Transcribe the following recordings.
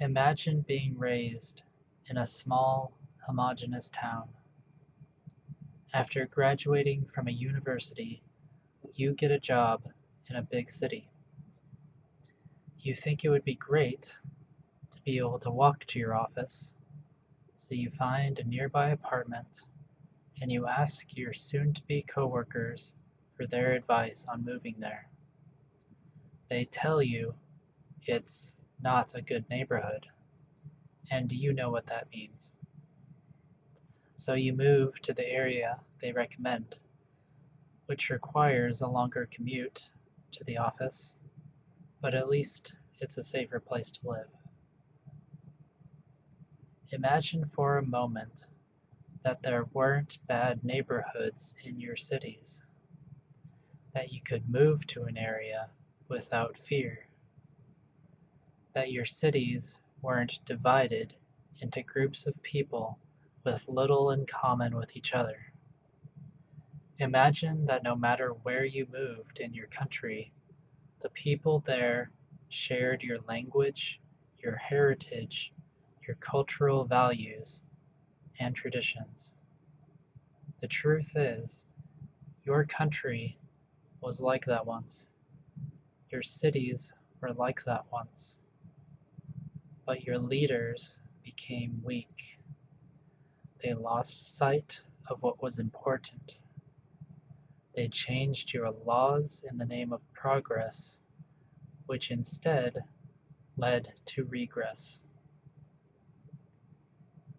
Imagine being raised in a small, homogeneous town. After graduating from a university, you get a job in a big city. You think it would be great to be able to walk to your office, so you find a nearby apartment and you ask your soon to be coworkers for their advice on moving there. They tell you it's not a good neighborhood, and you know what that means. So you move to the area they recommend, which requires a longer commute to the office, but at least it's a safer place to live. Imagine for a moment that there weren't bad neighborhoods in your cities, that you could move to an area without fear, that your cities weren't divided into groups of people with little in common with each other. Imagine that no matter where you moved in your country, the people there shared your language, your heritage, your cultural values, and traditions. The truth is, your country was like that once. Your cities were like that once. But your leaders became weak. They lost sight of what was important. They changed your laws in the name of progress, which instead led to regress.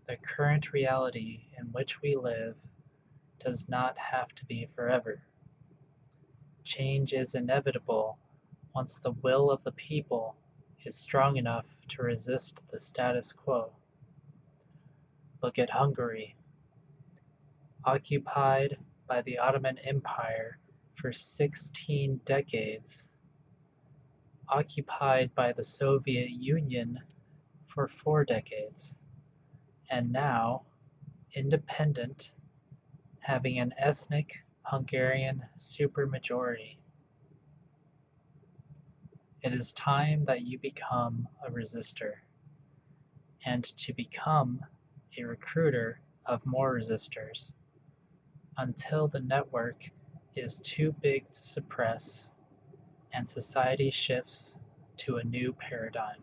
The current reality in which we live does not have to be forever. Change is inevitable once the will of the people is strong enough to resist the status quo. Look at Hungary. Occupied by the Ottoman Empire for 16 decades, occupied by the Soviet Union for four decades and now independent, having an ethnic Hungarian supermajority. It is time that you become a resistor, and to become a recruiter of more resistors, until the network is too big to suppress and society shifts to a new paradigm.